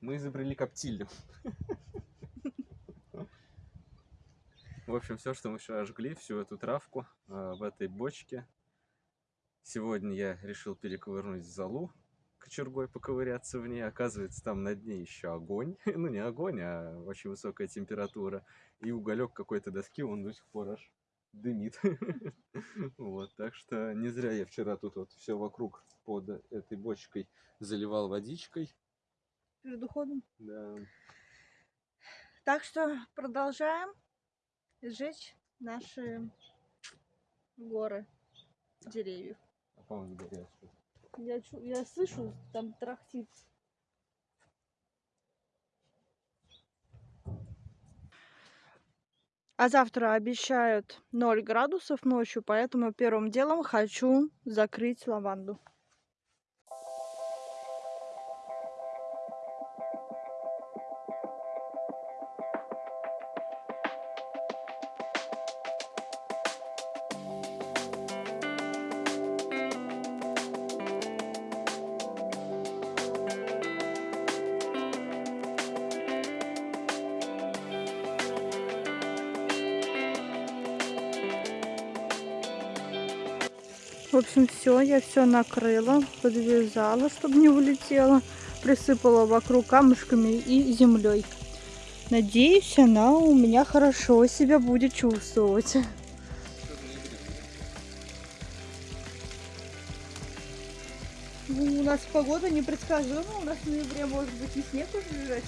мы изобрели коптильню. В общем, все, что мы вчера жгли, всю эту травку э, в этой бочке. Сегодня я решил перековырнуть залу, кочергой поковыряться в ней. Оказывается, там на дне еще огонь. ну, не огонь, а очень высокая температура. И уголек какой-то доски, он до сих пор аж дымит. вот, так что не зря я вчера тут вот все вокруг под этой бочкой заливал водичкой. Перед уходом? Да. Так что продолжаем сжечь наши горы деревьев. А по-моему, горят что Я, чу- я слышу, там трахтит. А завтра обещают 0 градусов ночью, поэтому первым делом хочу закрыть лаванду. В общем, все, я все накрыла, подвязала, чтобы не улетела. Присыпала вокруг камушками и землей. Надеюсь, она у меня хорошо себя будет чувствовать. Ну, у нас погода непредсказуема, у нас в ноябре может быть и снег уже лежать.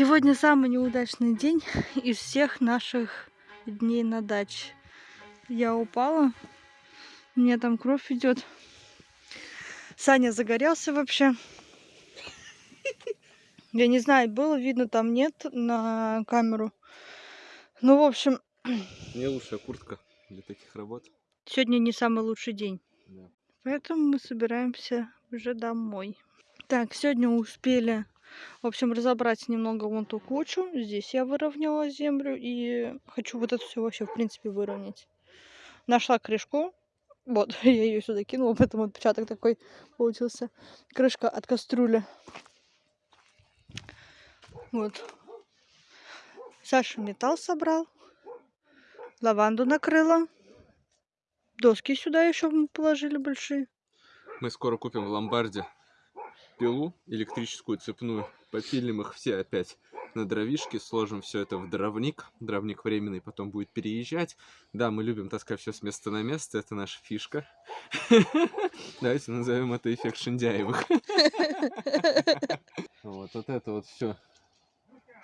Сегодня самый неудачный день из всех наших дней на даче. Я упала, у меня там кровь идет. Саня загорелся вообще. Я не знаю, было видно там нет на камеру. Ну, в общем, Не лучшая куртка для таких работ. сегодня не самый лучший день. Да. Поэтому мы собираемся уже домой. Так, сегодня успели, в общем, разобрать немного вон ту кучу. Здесь я выровняла землю и хочу вот это все вообще, в принципе, выровнять. Нашла крышку. Вот, я ее сюда кинула, поэтому отпечаток такой получился. Крышка от кастрюли. Вот. Саша металл собрал. Лаванду накрыла. Доски сюда еще положили большие. Мы скоро купим в ломбарде пилу электрическую цепную. Попилим их все опять на дровишки, сложим все это в дровник. Дровник временный потом будет переезжать. Да, мы любим таскать все с места на место, это наша фишка. Давайте назовем это эффект Шиндяевых. Вот, вот это вот все,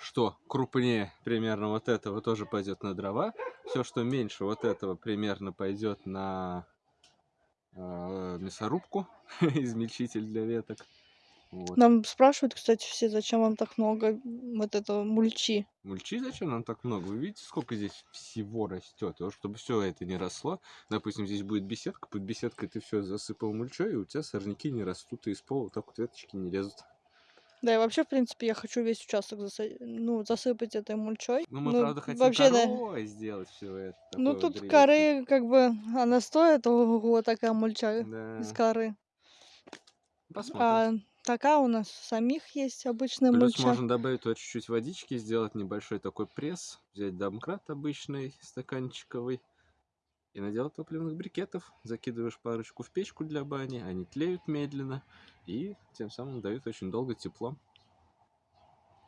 что крупнее примерно вот этого тоже пойдет на дрова. Все, что меньше вот этого примерно пойдет на э, мясорубку, измельчитель для веток. Вот. Нам спрашивают, кстати, все, зачем вам так много вот этого мульчи. Мульчи зачем нам так много? Вы видите, сколько здесь всего растет? Вот чтобы все это не росло. Допустим, здесь будет беседка, под беседкой ты все засыпал мульчой, и у тебя сорняки не растут, и из пола так вот веточки не лезут. Да, и вообще, в принципе, я хочу весь участок заса- ну, засыпать этой мульчой. Ну, мы, Ну, правда, хотим вообще, да. сделать все это. Ну, вот тут древесное. коры, как бы, она стоит, ого, такая мульча Да. из коры. Посмотрим. А такая у нас самих есть обычная Плюс мульча. можно добавить туда чуть-чуть водички, сделать небольшой такой пресс, взять домкрат обычный, стаканчиковый, и наделать топливных брикетов. Закидываешь парочку в печку для бани, они тлеют медленно, и тем самым дают очень долго тепло,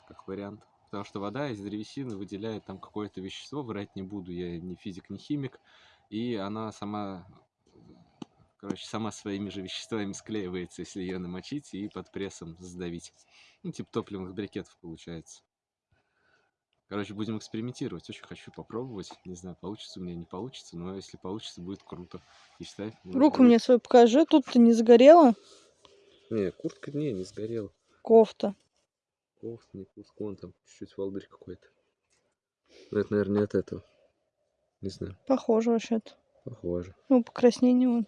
как вариант. Потому что вода из древесины выделяет там какое-то вещество, врать не буду, я не физик, не химик, и она сама, короче, сама своими же веществами склеивается, если ее намочить и под прессом сдавить. Ну, типа топливных брикетов получается. Короче, будем экспериментировать. Очень хочу попробовать. Не знаю, получится у меня, не получится, но если получится, будет круто. И считай... Руку будет- мне свою покажи, тут ты не сгорела Не, куртка не, не сгорела. кофта. Кофта, не куртка, вон там чуть-чуть волдырь какой-то. Но это, наверное, не от этого. Не знаю, Похоже вообще-то. похоже. Ну, покраснение вон.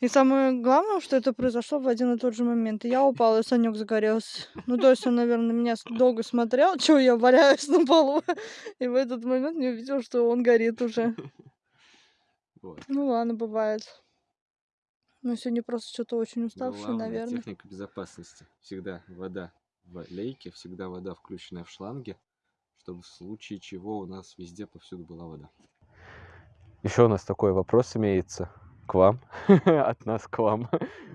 И самое главное, что это произошло в один и тот же момент. И я упала, и Санек загорелся. Ну, то есть он, наверное, на меня долго смотрел, чего я валяюсь на полу. И в этот момент не увидел, что он горит уже. Вот. Ну ладно, бывает. Ну, сегодня просто что-то очень уставший, Главная наверное. техника безопасности. Всегда вода в лейке, всегда вода, включенная в шланге, чтобы в случае чего у нас везде повсюду была вода. Еще у нас такой вопрос имеется к вам, от нас к вам,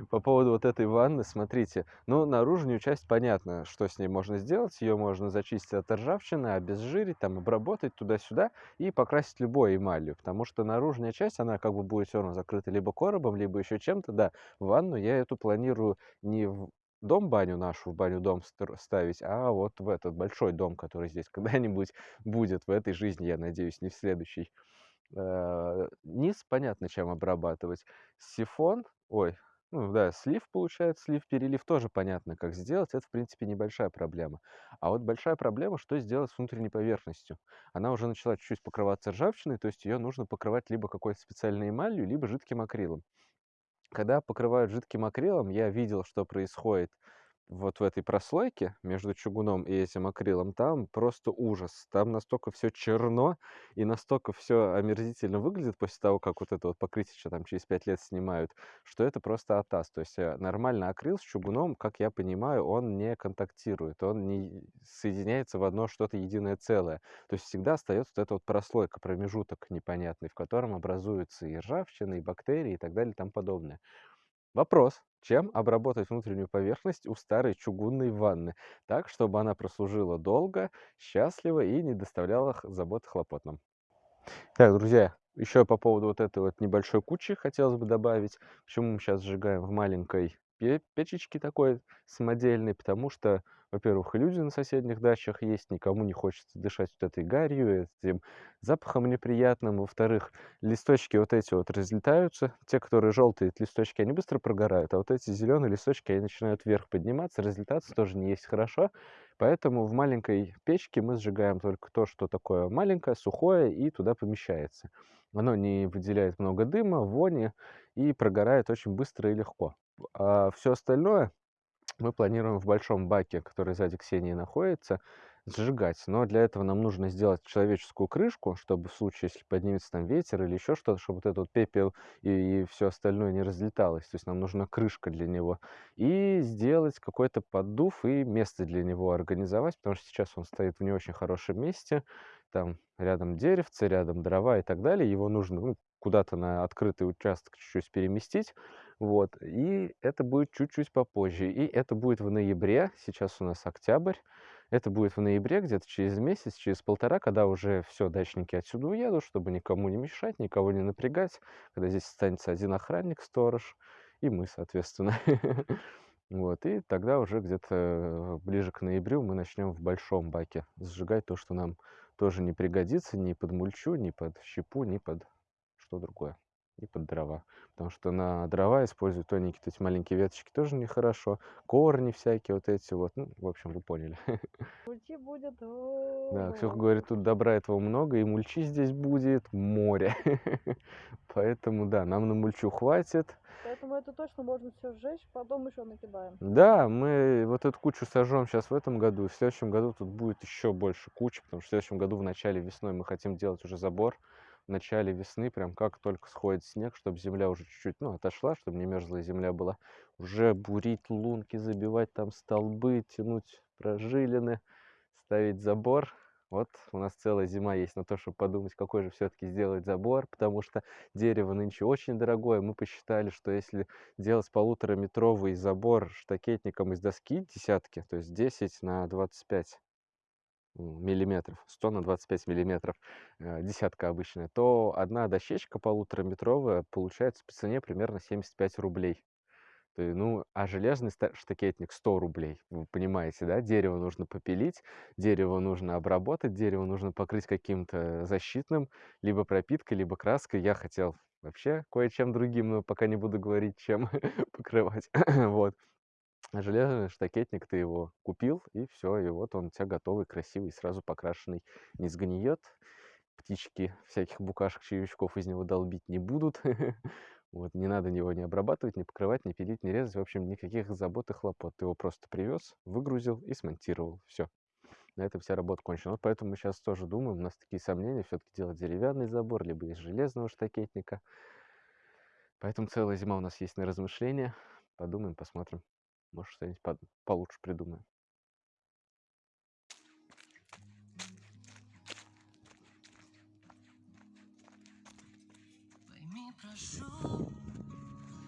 по поводу вот этой ванны. Смотрите, ну, наружную часть понятно, что с ней можно сделать. Ее можно зачистить от ржавчины, обезжирить, там, обработать туда-сюда и покрасить любой эмалью, потому что наружная часть, она как бы будет все равно закрыта либо коробом, либо еще чем-то. Да, ванну я эту планирую не в дом-баню нашу, в баню-дом ставить, а вот в этот большой дом, который здесь когда-нибудь будет в этой жизни, я надеюсь, не в следующей. Э, Низ понятно, чем обрабатывать. Сифон, ой, ну да, слив получается, слив, перелив тоже понятно, как сделать. Это, в принципе, небольшая проблема. А вот большая проблема, что сделать с внутренней поверхностью. Она уже начала чуть-чуть покрываться ржавчиной, то есть ее нужно покрывать либо какой-то специальной эмалью, либо жидким акрилом. Когда покрывают жидким акрилом, я видел, что происходит вот в этой прослойке между чугуном и этим акрилом. Там просто ужас. Там настолько все черно и настолько все омерзительно выглядит после того, как вот это вот покрытие там через 5 лет снимают, что это просто атас. То есть э, нормально акрил с чугуном, как я понимаю, он не контактирует, он не соединяется в одно что-то единое целое. То есть всегда остается вот эта вот прослойка, промежуток непонятный, в котором образуются и ржавчина, и бактерии, и так далее, и тому подобное. Вопрос, чем обработать внутреннюю поверхность у старой чугунной ванны, так, чтобы она прослужила долго, счастливо и не доставляла забот и хлопот нам. Так, друзья, еще по поводу вот этой вот небольшой кучи хотелось бы добавить, почему мы сейчас сжигаем в маленькой пе- печечке такой самодельной, потому что во-первых, люди на соседних дачах есть, никому не хочется дышать вот этой гарью, этим запахом неприятным. Во-вторых, листочки вот эти вот разлетаются, те, которые желтые листочки, они быстро прогорают, а вот эти зеленые листочки, они начинают вверх подниматься, разлетаться тоже не есть хорошо. Поэтому в маленькой печке мы сжигаем только то, что такое маленькое, сухое, и туда помещается. Оно не выделяет много дыма, вони и прогорает очень быстро и легко. А все остальное мы планируем в большом баке, который сзади Ксении находится, сжигать. Но для этого нам нужно сделать человеческую крышку, чтобы в случае, если поднимется там ветер или еще что-то, чтобы вот этот вот пепел и, и все остальное не разлеталось. То есть нам нужна крышка для него. И сделать какой-то поддув и место для него организовать, потому что сейчас он стоит в не очень хорошем месте. Там рядом деревце, рядом дрова и так далее. Его нужно ну, куда-то на открытый участок чуть-чуть переместить. Вот. И это будет чуть-чуть попозже. И это будет в ноябре. Сейчас у нас октябрь. Это будет в ноябре, где-то через месяц, через полтора, когда уже все, дачники отсюда уедут, чтобы никому не мешать, никого не напрягать, когда здесь останется один охранник, сторож, и мы, соответственно. Вот, и тогда уже где-то ближе к ноябрю мы начнем в большом баке сжигать то, что нам тоже не пригодится ни под мульчу, ни под щепу, ни под что другое и под дрова. Потому что на дрова используют тоненькие эти маленькие веточки тоже нехорошо. Корни всякие вот эти вот. Ну, в общем, вы поняли. Мульчи будет... Да, Ксюха говорит, тут добра этого много, и мульчи здесь будет море. Поэтому, да, нам на мульчу хватит. Поэтому это точно можно все сжечь, потом еще накидаем. Да, мы вот эту кучу сожжем сейчас в этом году, и в следующем году тут будет еще больше кучи, потому что в следующем году в начале весной мы хотим делать уже забор в начале весны, прям как только сходит снег, чтобы земля уже чуть-чуть, ну, отошла, чтобы не мерзлая земля была, уже бурить лунки, забивать там столбы, тянуть прожилины, ставить забор. Вот у нас целая зима есть на то, чтобы подумать, какой же все-таки сделать забор, потому что дерево нынче очень дорогое. Мы посчитали, что если делать полутораметровый забор штакетником из доски десятки, то есть 10 на 25 миллиметров, 100 на 25 миллиметров, э, десятка обычная, то одна дощечка полутораметровая получается по цене примерно 75 рублей. То ну, а железный штакетник 100 рублей. Вы понимаете, да? Дерево нужно попилить, дерево нужно обработать, дерево нужно покрыть каким-то защитным, либо пропиткой, либо краской. Я хотел вообще кое-чем другим, но пока не буду говорить, чем покрывать. вот. Железный штакетник ты его купил, и все, и вот он у тебя готовый, красивый, сразу покрашенный. Не сгниет, птички всяких букашек, червячков из него долбить не будут. Вот, не надо его не обрабатывать, не покрывать, не пилить, не резать. В общем, никаких забот и хлопот. Ты его просто привез, выгрузил и смонтировал. Все. На этом вся работа кончена. Вот поэтому мы сейчас тоже думаем, у нас такие сомнения, все-таки делать деревянный забор, либо из железного штакетника. Поэтому целая зима у нас есть на размышления. Подумаем, посмотрим. Может, что-нибудь получше придумаем. Пойми, прошу,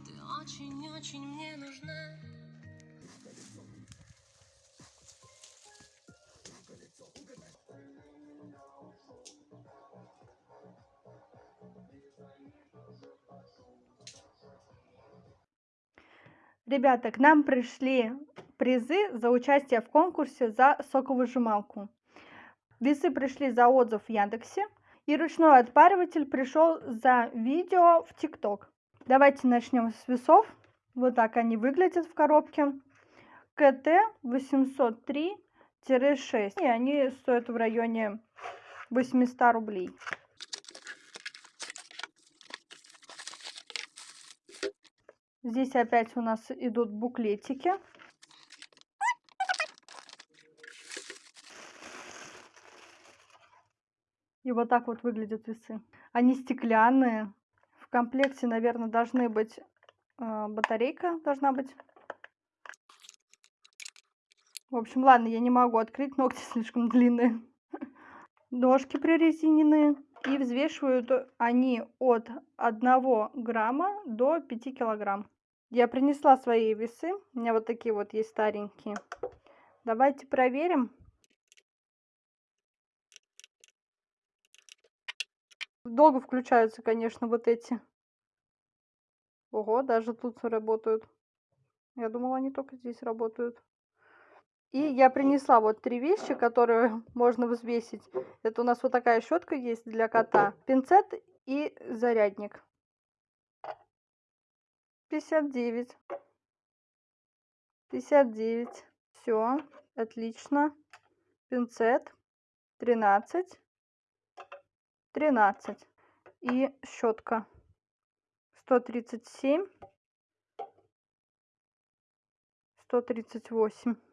ты очень-очень мне нужна. Ребята, к нам пришли призы за участие в конкурсе за соковыжималку. Весы пришли за отзыв в Яндексе. И ручной отпариватель пришел за видео в ТикТок. Давайте начнем с весов. Вот так они выглядят в коробке. КТ 803-6. И они стоят в районе 800 рублей. Здесь опять у нас идут буклетики. И вот так вот выглядят весы. Они стеклянные. В комплекте, наверное, должны быть э, батарейка должна быть. В общем, ладно, я не могу открыть, ногти слишком длинные. Ножки прорезиненные. И взвешивают они от 1 грамма до 5 килограмм. Я принесла свои весы. У меня вот такие вот есть старенькие. Давайте проверим. Долго включаются, конечно, вот эти. Ого, даже тут работают. Я думала, они только здесь работают. И я принесла вот три вещи, которые можно взвесить. Это у нас вот такая щетка есть для кота, пинцет и зарядник. 59. 59. Все, отлично. Пинцет 13. 13. И щетка 137. 138.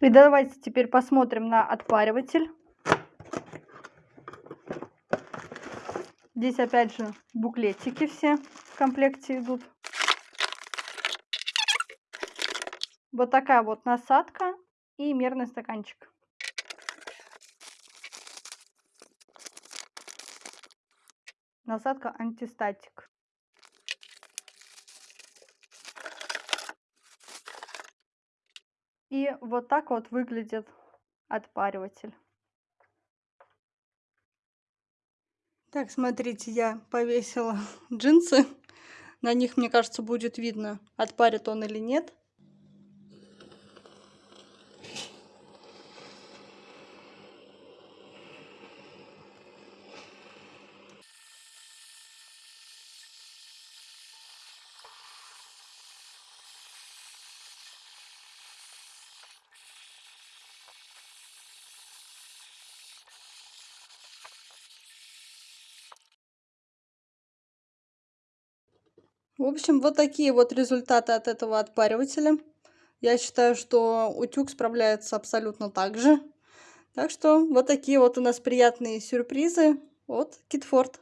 И давайте теперь посмотрим на отпариватель. Здесь опять же буклетики все в комплекте идут. Вот такая вот насадка и мерный стаканчик. Насадка антистатик. И вот так вот выглядит отпариватель. Так, смотрите, я повесила джинсы. На них, мне кажется, будет видно, отпарит он или нет. Общем, вот такие вот результаты от этого отпаривателя. Я считаю, что утюг справляется абсолютно так же. Так что вот такие вот у нас приятные сюрпризы от Китфорд.